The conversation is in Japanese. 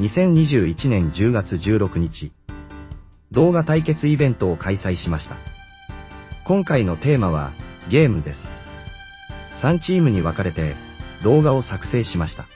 2021年10月16日、動画対決イベントを開催しました。今回のテーマは、ゲームです。3チームに分かれて、動画を作成しました。